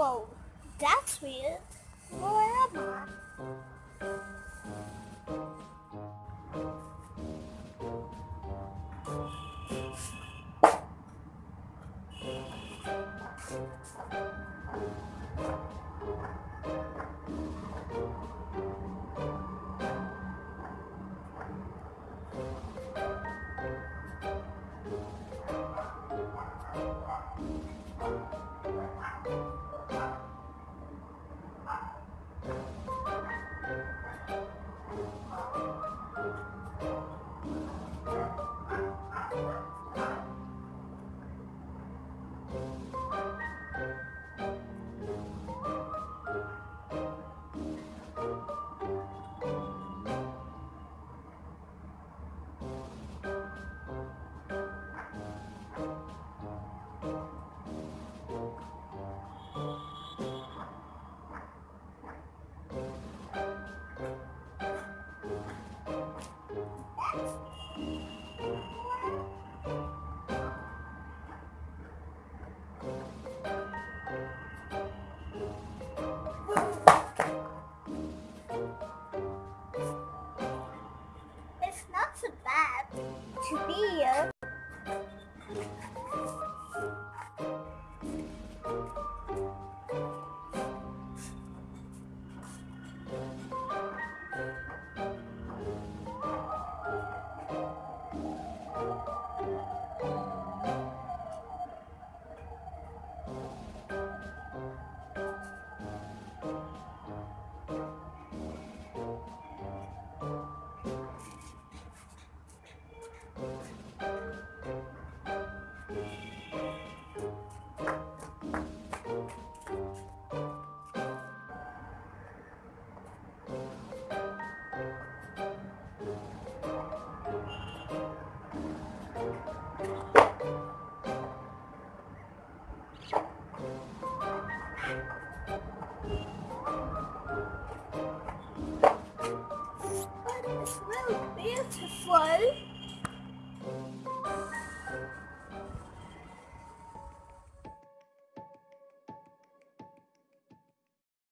Whoa, that's weird. Where am I? It's not so bad to be here. beautiful.